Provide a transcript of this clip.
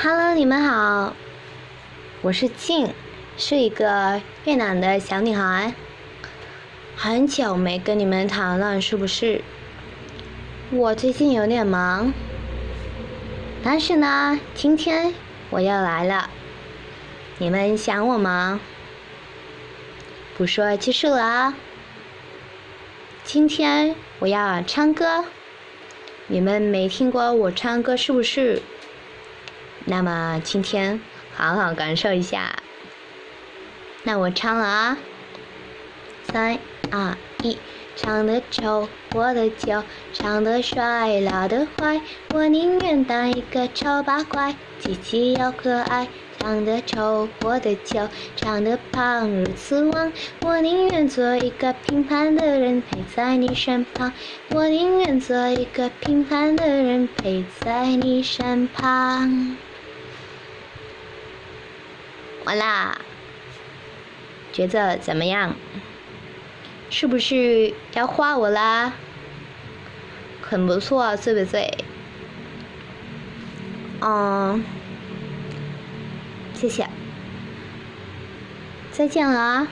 Hello，你们好，我是静，是一个越南的小女孩。很久没跟你们谈了，是不是？我最近有点忙，但是呢，今天我要来了。你们想我吗？不说结束了啊。今天我要唱歌，你们没听过我唱歌是不是？那么今天好好感受一下。那我唱了啊，三二一，唱的丑，活的久，唱的帅，老的坏，我宁愿当一个丑八怪，积极又可爱。唱的丑，活的久，唱的胖，如此旺，我宁愿做一个平凡的人，陪在你身旁。我宁愿做一个平凡的人，陪在你身旁。完啦，觉得怎么样？是不是要画我啦？很不错，对不对？嗯，谢谢，再见了啊。